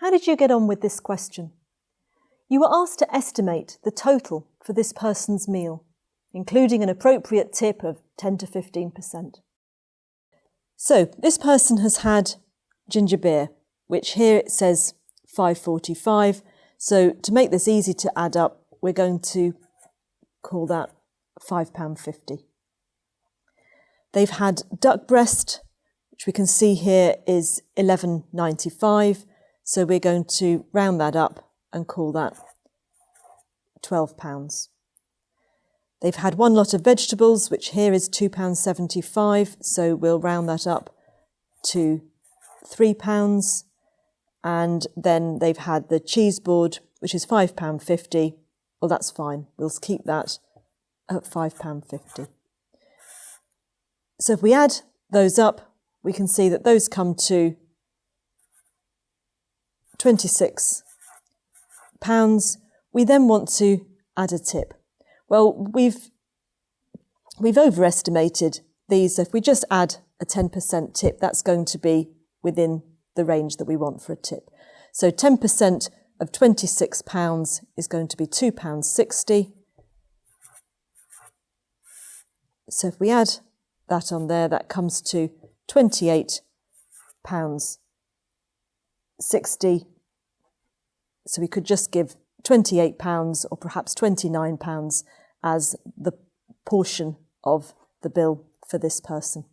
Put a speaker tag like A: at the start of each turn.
A: How did you get on with this question? You were asked to estimate the total for this person's meal, including an appropriate tip of 10 to 15%. So this person has had ginger beer, which here it says 545. So to make this easy to add up, we're going to call that £5.50. They've had duck breast, which we can see here is 11.95. So we're going to round that up and call that £12. They've had one lot of vegetables, which here is £2.75, so we'll round that up to £3. And then they've had the cheese board, which is £5.50. Well, that's fine. We'll keep that at £5.50. So if we add those up, we can see that those come to 26 pounds. We then want to add a tip. Well, we've, we've overestimated these. If we just add a 10% tip, that's going to be within the range that we want for a tip. So 10% of £26 is going to be £2.60. So if we add that on there, that comes to £28.60. So we could just give £28 or perhaps £29 as the portion of the bill for this person.